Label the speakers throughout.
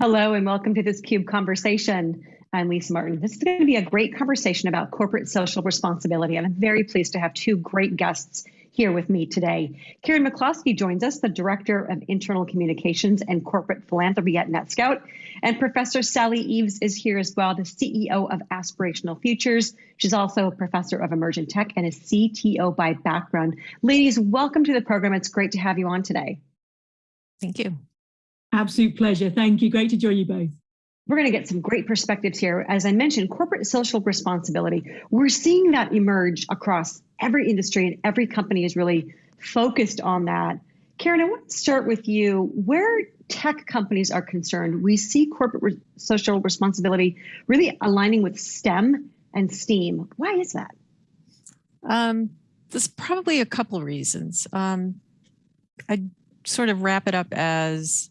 Speaker 1: Hello and welcome to this CUBE conversation. I'm Lisa Martin. This is going to be a great conversation about corporate social responsibility. And I'm very pleased to have two great guests here with me today. Karen McCloskey joins us, the Director of Internal Communications and Corporate Philanthropy at NetScout. And Professor Sally Eaves is here as well, the CEO of Aspirational Futures. She's also a professor of emergent tech and a CTO by background. Ladies, welcome to the program. It's great to have you on today.
Speaker 2: Thank you.
Speaker 3: Absolute pleasure. Thank you. Great to join you both.
Speaker 1: We're going to get some great perspectives here. As I mentioned, corporate social responsibility, we're seeing that emerge across every industry and every company is really focused on that. Karen, I want to start with you. Where tech companies are concerned, we see corporate re social responsibility really aligning with STEM and STEAM. Why is that?
Speaker 2: Um, there's probably a couple reasons. Um, I sort of wrap it up as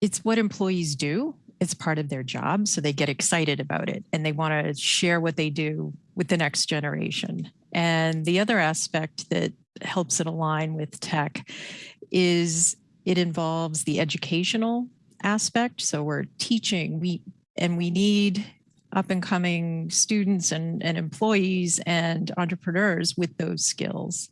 Speaker 2: it's what employees do. It's part of their job. So they get excited about it and they want to share what they do with the next generation. And the other aspect that helps it align with tech is it involves the educational aspect. So we're teaching, we and we need up and coming students and, and employees and entrepreneurs with those skills.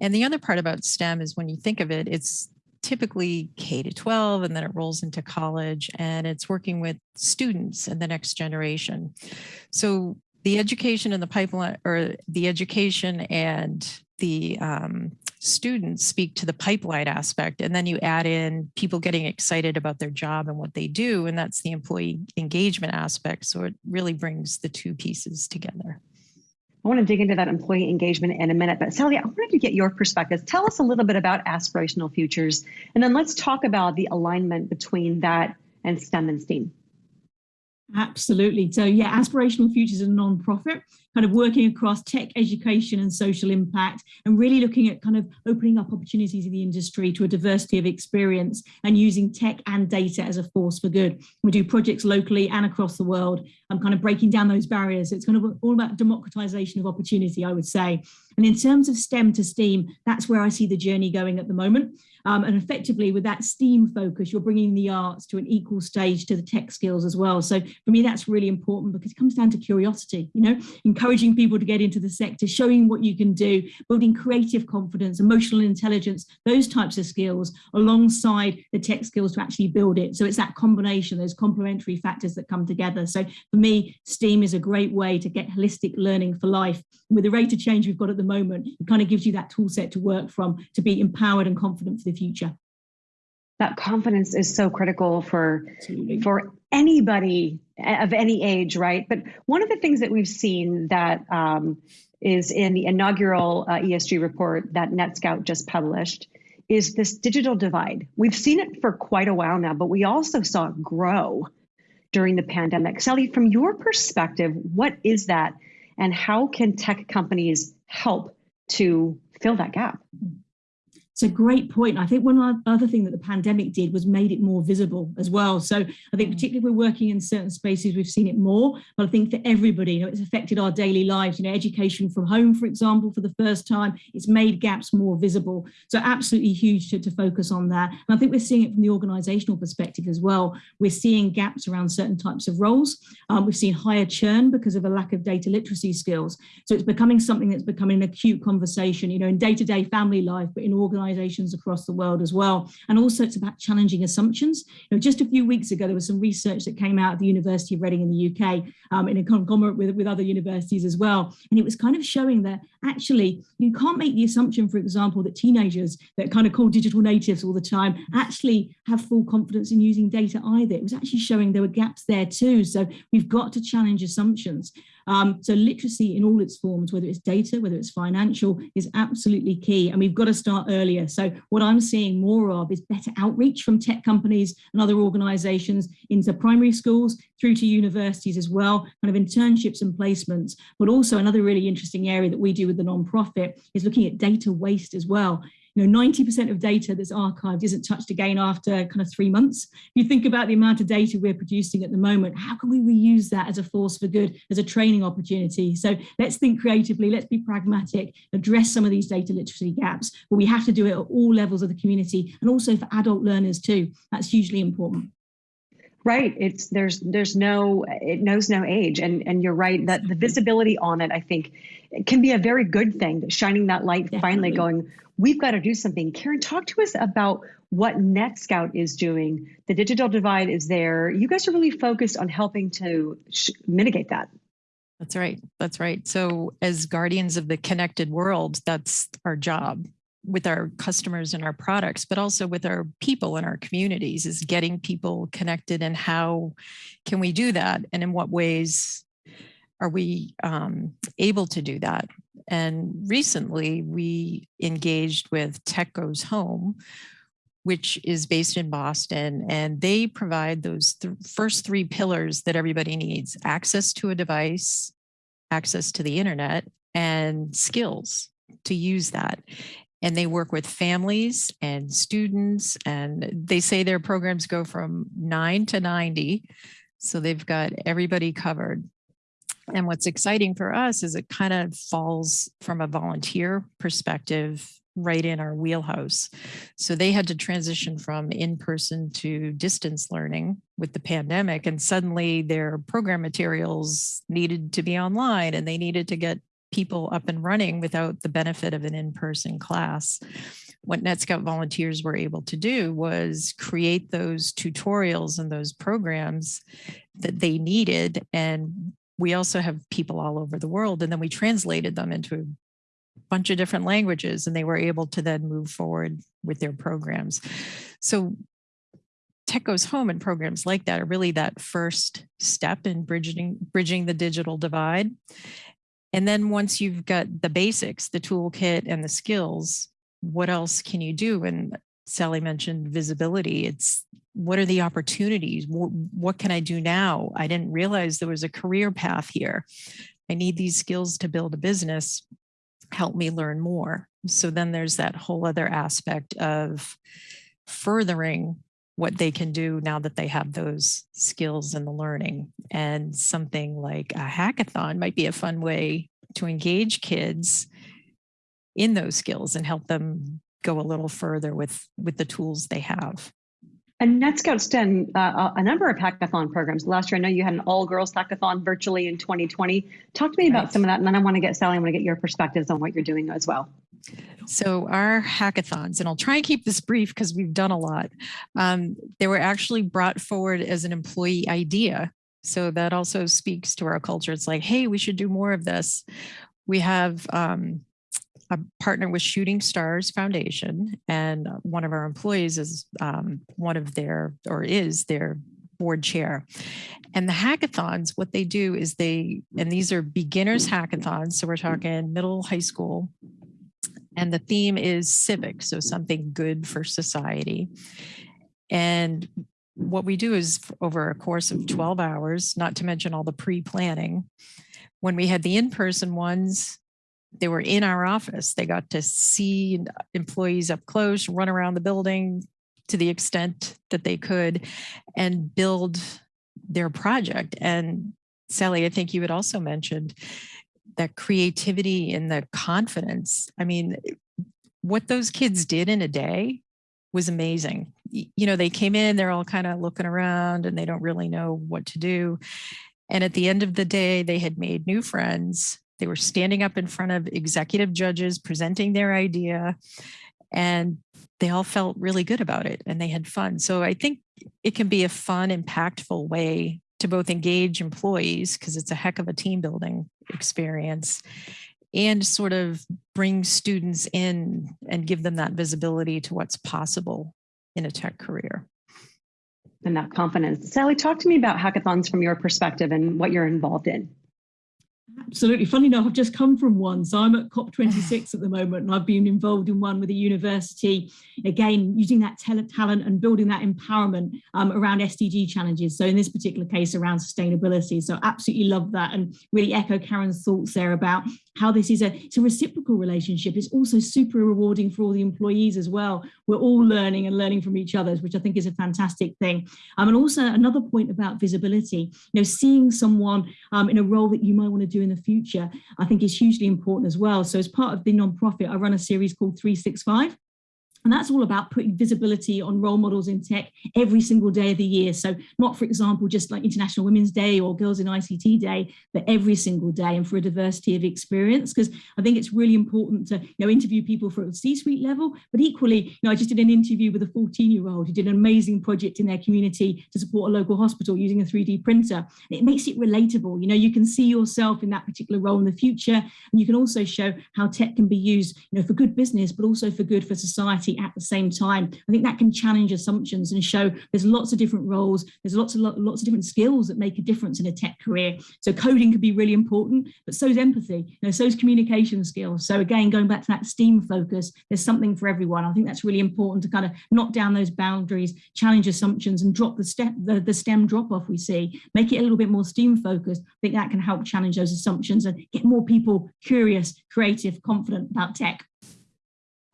Speaker 2: And the other part about STEM is when you think of it, it's typically K to 12 and then it rolls into college and it's working with students and the next generation. So the education and the pipeline or the education and the um, students speak to the pipeline aspect and then you add in people getting excited about their job and what they do and that's the employee engagement aspect so it really brings the two pieces together
Speaker 1: I want to dig into that employee engagement in a minute, but Sally, I wanted to get your perspective. Tell us a little bit about aspirational futures, and then let's talk about the alignment between that and STEM and STEAM.
Speaker 3: Absolutely. So yeah, Aspirational Futures is a non-profit kind of working across tech education and social impact and really looking at kind of opening up opportunities in the industry to a diversity of experience and using tech and data as a force for good. We do projects locally and across the world. I'm kind of breaking down those barriers. It's kind of all about democratization of opportunity, I would say. And in terms of STEM to STEAM, that's where I see the journey going at the moment. Um, and effectively with that STEAM focus, you're bringing the arts to an equal stage to the tech skills as well. So for me, that's really important because it comes down to curiosity, you know, encouraging people to get into the sector, showing what you can do, building creative confidence, emotional intelligence, those types of skills alongside the tech skills to actually build it. So it's that combination, those complementary factors that come together. So for me, STEAM is a great way to get holistic learning for life. With the rate of change we've got at the moment, it kind of gives you that tool set to work from to be empowered and confident for the future.
Speaker 1: That confidence is so critical for, for anybody of any age, right? But one of the things that we've seen that um, is in the inaugural uh, ESG report that NetScout just published is this digital divide. We've seen it for quite a while now, but we also saw it grow during the pandemic. Sally, from your perspective, what is that and how can tech companies help to fill that gap? Mm-hmm.
Speaker 3: It's a great point. I think one other thing that the pandemic did was made it more visible as well. So I think mm. particularly if we're working in certain spaces, we've seen it more. But I think for everybody, you know, it's affected our daily lives. You know, education from home, for example, for the first time, it's made gaps more visible. So absolutely huge to, to focus on that. And I think we're seeing it from the organizational perspective as well. We're seeing gaps around certain types of roles. Um, we've seen higher churn because of a lack of data literacy skills. So it's becoming something that's becoming an acute conversation, you know, in day-to-day -day family life, but in organizations organizations across the world as well. And also it's about challenging assumptions. You know, just a few weeks ago, there was some research that came out of the University of Reading in the UK um, in a conglomerate with, with other universities as well. And it was kind of showing that actually you can't make the assumption, for example, that teenagers that kind of call digital natives all the time actually have full confidence in using data either. It was actually showing there were gaps there too. So we've got to challenge assumptions. Um, so literacy in all its forms, whether it's data, whether it's financial, is absolutely key. And we've got to start earlier. So what I'm seeing more of is better outreach from tech companies and other organizations into primary schools through to universities as well, kind of internships and placements. But also another really interesting area that we do with the nonprofit is looking at data waste as well you know, 90% of data that's archived isn't touched again after kind of three months. If you think about the amount of data we're producing at the moment, how can we reuse that as a force for good, as a training opportunity? So let's think creatively, let's be pragmatic, address some of these data literacy gaps, but we have to do it at all levels of the community and also for adult learners too. That's hugely important.
Speaker 1: Right. It's there's there's no it knows no age, and and you're right that the visibility on it, I think, can be a very good thing. Shining that light, Definitely. finally going, we've got to do something. Karen, talk to us about what NetScout is doing. The digital divide is there. You guys are really focused on helping to mitigate that.
Speaker 2: That's right. That's right. So, as guardians of the connected world, that's our job with our customers and our products, but also with our people and our communities is getting people connected and how can we do that? And in what ways are we um, able to do that? And recently we engaged with Tech Goes Home, which is based in Boston, and they provide those th first three pillars that everybody needs, access to a device, access to the internet, and skills to use that and they work with families and students and they say their programs go from 9 to 90 so they've got everybody covered and what's exciting for us is it kind of falls from a volunteer perspective right in our wheelhouse. So they had to transition from in-person to distance learning with the pandemic and suddenly their program materials needed to be online and they needed to get people up and running without the benefit of an in-person class. What NetScout volunteers were able to do was create those tutorials and those programs that they needed. And we also have people all over the world. And then we translated them into a bunch of different languages and they were able to then move forward with their programs. So Tech Goes Home and programs like that are really that first step in bridging, bridging the digital divide. And then once you've got the basics, the toolkit and the skills, what else can you do? And Sally mentioned visibility. It's what are the opportunities? What, what can I do now? I didn't realize there was a career path here. I need these skills to build a business. Help me learn more. So then there's that whole other aspect of furthering what they can do now that they have those skills and the learning. And something like a hackathon might be a fun way to engage kids in those skills and help them go a little further with, with the tools they have.
Speaker 1: And NetScout's done uh, a number of hackathon programs. Last year, I know you had an all girls hackathon virtually in 2020. Talk to me right. about some of that. And then I want to get Sally, I want to get your perspectives on what you're doing as well.
Speaker 2: So our hackathons, and I'll try and keep this brief because we've done a lot. Um, they were actually brought forward as an employee idea. So that also speaks to our culture. It's like, hey, we should do more of this. We have um, a partner with Shooting Stars Foundation, and one of our employees is um, one of their, or is their board chair. And the hackathons, what they do is they, and these are beginners hackathons. So we're talking middle high school and the theme is civic, so something good for society. And what we do is over a course of 12 hours, not to mention all the pre-planning, when we had the in-person ones, they were in our office. They got to see employees up close, run around the building to the extent that they could and build their project. And Sally, I think you had also mentioned that creativity and the confidence. I mean, what those kids did in a day was amazing. You know, they came in, they're all kind of looking around and they don't really know what to do. And at the end of the day, they had made new friends. They were standing up in front of executive judges, presenting their idea, and they all felt really good about it and they had fun. So I think it can be a fun, impactful way to both engage employees because it's a heck of a team building experience and sort of bring students in and give them that visibility to what's possible in a tech career.
Speaker 1: And that confidence. Sally, talk to me about hackathons from your perspective and what you're involved in.
Speaker 3: Absolutely. Funny enough, I've just come from one. So I'm at COP26 at the moment, and I've been involved in one with a university, again, using that talent and building that empowerment um, around SDG challenges. So in this particular case, around sustainability. So absolutely love that and really echo Karen's thoughts there about how this is a, it's a reciprocal relationship. It's also super rewarding for all the employees as well. We're all learning and learning from each other, which I think is a fantastic thing. Um, and also another point about visibility, you know, seeing someone um, in a role that you might want to do in the future, I think is hugely important as well. So as part of the nonprofit, I run a series called 365 And that's all about putting visibility on role models in tech every single day of the year. So not, for example, just like International Women's Day or Girls in ICT Day, but every single day and for a diversity of experience. Because I think it's really important to you know, interview people for a C-suite level, but equally, you know, I just did an interview with a 14-year-old who did an amazing project in their community to support a local hospital using a 3D printer. It makes it relatable. You know, you can see yourself in that particular role in the future, and you can also show how tech can be used, you know, for good business, but also for good for society at the same time. I think that can challenge assumptions and show there's lots of different roles, there's lots of lots of different skills that make a difference in a tech career. So coding can be really important, but so is empathy, you know, so is communication skills. So again, going back to that STEAM focus, there's something for everyone. I think that's really important to kind of knock down those boundaries, challenge assumptions and drop the step the, the STEM drop off we see, make it a little bit more STEAM focused. I think that can help challenge those assumptions and get more people curious, creative, confident about tech.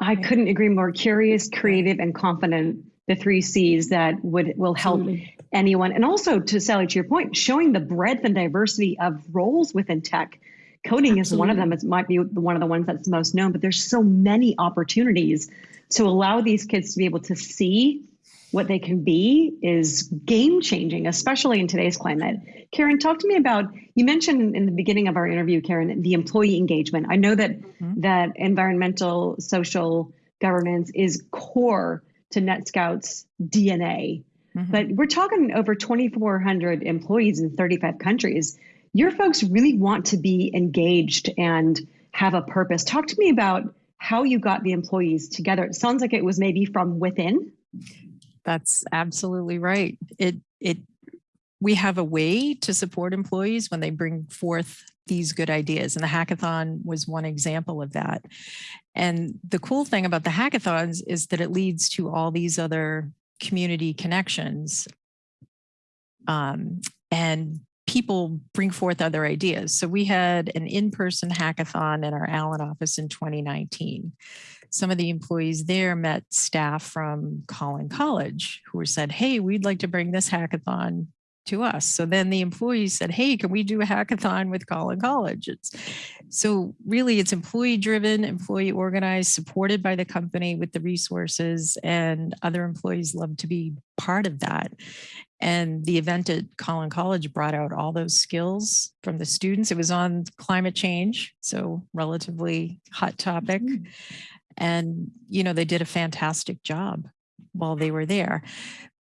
Speaker 1: I couldn't agree more. Curious, creative, and confident. The three C's that would will help Absolutely. anyone. And also to Sally, to your point, showing the breadth and diversity of roles within tech. Coding Absolutely. is one of them. It might be one of the ones that's most known, but there's so many opportunities to allow these kids to be able to see what they can be is game changing, especially in today's climate. Karen, talk to me about you mentioned in the beginning of our interview, Karen, the employee engagement. I know that mm-hmm. that environmental social governance is core to NetScout's DNA. Mm-hmm. But we're talking over 2,400 employees in 35 countries. Your folks really want to be engaged and have a purpose. Talk to me about how you got the employees together. It sounds like it was maybe from within.
Speaker 2: That's absolutely right. It it we have a way to support employees when they bring forth these good ideas. And the hackathon was one example of that. And the cool thing about the hackathons is that it leads to all these other community connections. Um, and people bring forth other ideas. So we had an in-person hackathon in our Allen office in 2019. Some of the employees there met staff from Collin College who said, hey, we'd like to bring this hackathon to us. So then the employees said, hey, can we do a hackathon with Collin College? It's, so really it's employee driven, employee organized, supported by the company with the resources and other employees love to be part of that. And the event at Collin College brought out all those skills from the students. It was on climate change, so relatively hot topic. Mm-hmm. And, you know, they did a fantastic job while they were there.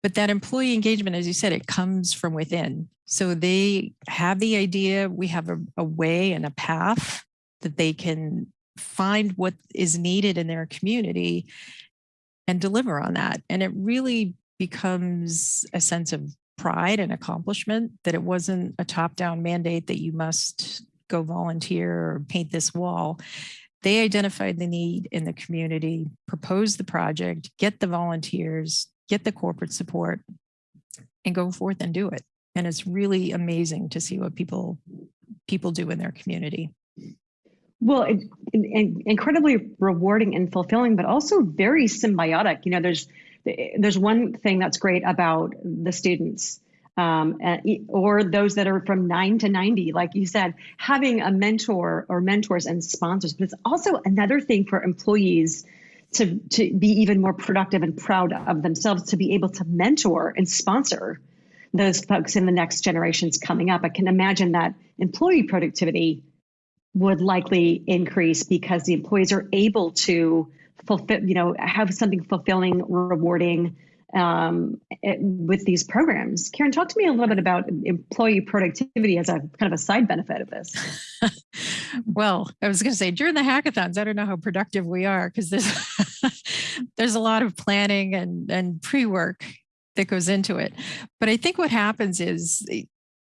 Speaker 2: But that employee engagement, as you said, it comes from within. So they have the idea, we have a, a way and a path that they can find what is needed in their community and deliver on that. And it really becomes a sense of pride and accomplishment that it wasn't a top down mandate that you must go volunteer or paint this wall. They identified the need in the community, proposed the project, get the volunteers, get the corporate support and go forth and do it. And it's really amazing to see what people people do in their community.
Speaker 1: Well, it, it, incredibly rewarding and fulfilling, but also very symbiotic. You know, there's there's one thing that's great about the students um, or those that are from nine to 90, like you said, having a mentor or mentors and sponsors. But it's also another thing for employees to, to be even more productive and proud of themselves to be able to mentor and sponsor those folks in the next generations coming up. I can imagine that employee productivity would likely increase because the employees are able to fulfill, you know, have something fulfilling, rewarding, um, it, with these programs. Karen, talk to me a little bit about employee productivity as a kind of a side benefit of this.
Speaker 2: well, I was going to say during the hackathons, I don't know how productive we are because there's there's a lot of planning and and pre work that goes into it. But I think what happens is,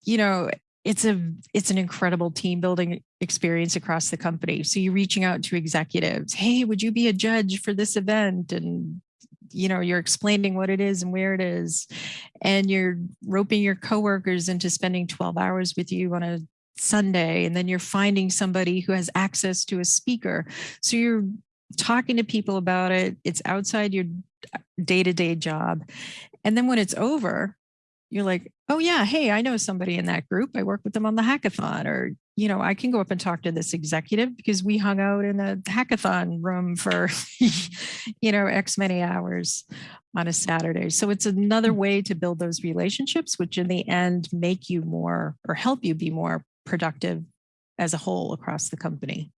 Speaker 2: you know, it's a it's an incredible team building experience across the company so you're reaching out to executives hey would you be a judge for this event and you know you're explaining what it is and where it is and you're roping your coworkers into spending 12 hours with you on a sunday and then you're finding somebody who has access to a speaker. So you're talking to people about it. It's outside your uh, day-to-day job. And then when it's over you're like, oh yeah, hey, I know somebody in that group. I work with them on the hackathon, or you know, I can go up and talk to this executive because we hung out in the hackathon room for, you know, X many hours on a Saturday. So it's another
Speaker 1: Mm.
Speaker 2: way to build those relationships, which in the end make you more or help you be more productive as a whole across the company.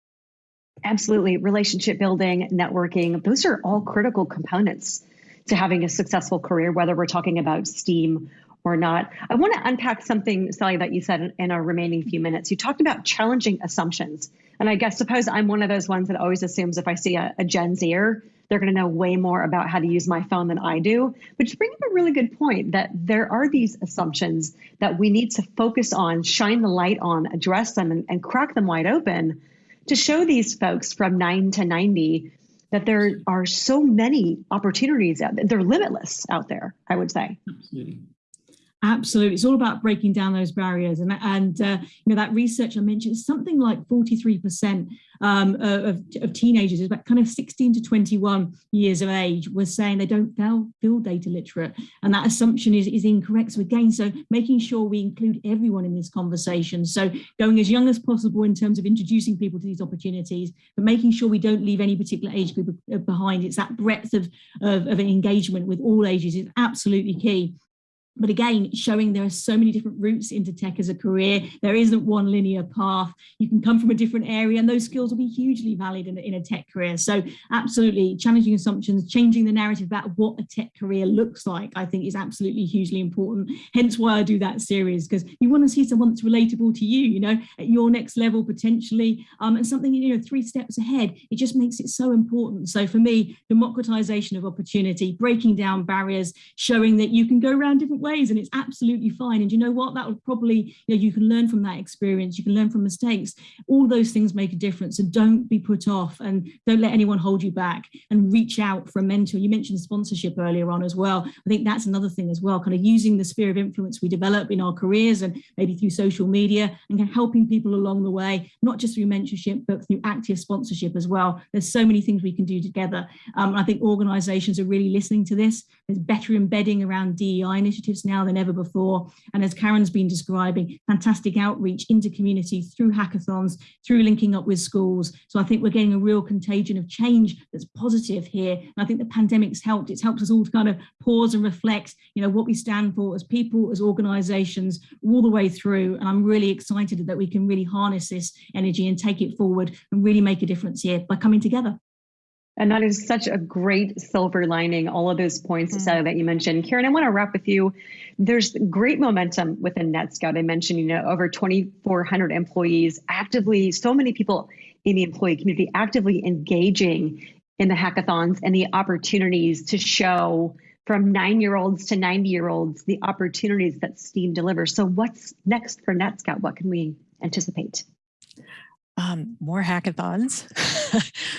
Speaker 1: Absolutely. Relationship building, networking, those are all critical components to having a successful career, whether we're talking about STEAM or not. I want to unpack something, Sally, that you said in our remaining few minutes. You talked about challenging assumptions. And I guess suppose I'm one of those ones that always assumes if I see a, a Gen Zer, they're going to know way more about how to use my phone than I do. But you bring up a really good point that there are these assumptions that we need to focus on, shine the light on, address them, and, and crack them wide open to show these folks from 9 to 90 that there are so many opportunities out there. They're limitless out there, I would say.
Speaker 3: Absolutely. Absolutely. It's all about breaking down those barriers. And, and uh, you know, that research I mentioned, something like 43% um, of, of teenagers, about kind of 16 to 21 years of age, were saying they don't feel, feel data literate. And that assumption is, is incorrect. So again, so making sure we include everyone in this conversation. So going as young as possible in terms of introducing people to these opportunities, but making sure we don't leave any particular age group behind. It's that breadth of, of, of engagement with all ages is absolutely key but again, showing there are so many different routes into tech as a career. There isn't one linear path. You can come from a different area and those skills will be hugely valid in a, in a tech career. So absolutely challenging assumptions, changing the narrative about what a tech career looks like, I think is absolutely hugely important. Hence why I do that series, because you want to see someone that's relatable to you, you know, at your next level potentially, um, and something, you know, three steps ahead. It just makes it so important. So for me, democratization of opportunity, breaking down barriers, showing that you can go around different ways and it's absolutely fine. And you know what, that would probably, you know, you can learn from that experience, you can learn from mistakes. All those things make a difference. So don't be put off and don't let anyone hold you back and reach out for a mentor. You mentioned sponsorship earlier on as well. I think that's another thing as well, kind of using the sphere of influence we develop in our careers and maybe through social media and helping people along the way, not just through mentorship, but through active sponsorship as well. There's so many things we can do together. Um, I think organizations are really listening to this. There's better embedding around DEI initiatives now than ever before. And as Karen's been describing, fantastic outreach into community through hackathons, through linking up with schools. So I think we're getting a real contagion of change that's positive here. And I think the pandemic's helped. It's helped us all to kind of pause and reflect, you know, what we stand for as people, as organizations, all the way through. And I'm really excited that we can really harness this energy and take it forward and really make a difference here by coming together.
Speaker 1: And that is such a great silver lining, all of those points mm -hmm. that you mentioned. Karen, I want to wrap with you. There's great momentum within NetScout. I mentioned, you know, over 2,400 employees actively, so many people in the employee community actively engaging in the hackathons and the opportunities to show from nine-year-olds to 90-year-olds the opportunities that STEAM delivers. So what's next for NetScout? What can we anticipate?
Speaker 2: Um, more hackathons,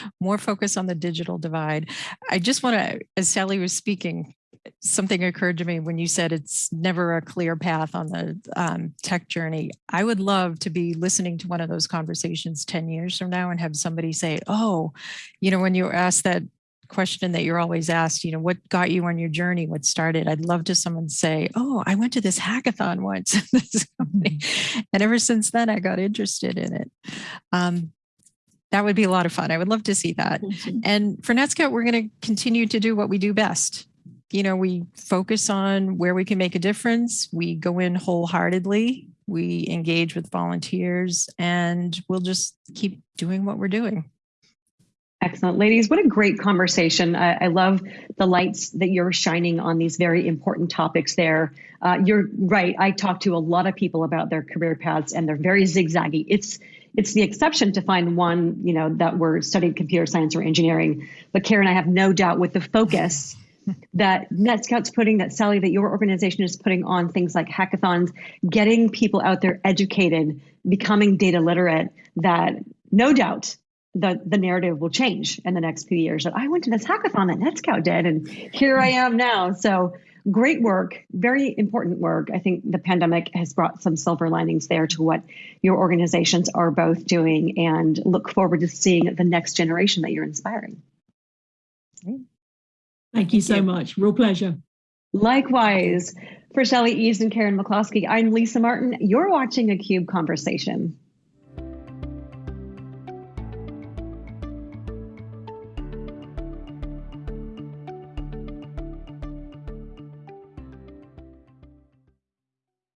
Speaker 2: more focus on the digital divide. I just want to, as Sally was speaking, something occurred to me when you said it's never a clear path on the um, tech journey. I would love to be listening to one of those conversations 10 years from now and have somebody say, oh, you know, when you asked that question that you're always asked, you know, what got you on your journey? What started? I'd love to someone say, oh, I went to this hackathon once this company. And ever since then, I got interested in it. Um, that would be a lot of fun. I would love to see that. And for NetScout, we're going to continue to do what we do best. You know, we focus on where we can make a difference. We go in wholeheartedly. We engage with volunteers and we'll just keep doing what we're doing.
Speaker 1: Excellent. Ladies, what a great conversation. I, I, love the lights that you're shining on these very important topics there. Uh, you're right. I talk to a lot of people about their career paths and they're very zigzaggy. It's it's the exception to find one, you know, that we're studying computer science or engineering. But Karen, I have no doubt with the focus that NetScout's putting, that Sally, that your organization is putting on things like hackathons, getting people out there educated, becoming data literate, that no doubt the, the narrative will change in the next few years. That I went to this hackathon that NetScout did, and here I am now. So great work, very important work. I think the pandemic has brought some silver linings there to what your organizations are both doing, and look forward to seeing the next generation that you're inspiring.
Speaker 3: Thank you so much. Real pleasure.
Speaker 1: Likewise. For Sally Eaves and Karen McCloskey, I'm Lisa Martin. You're watching a CUBE Conversation.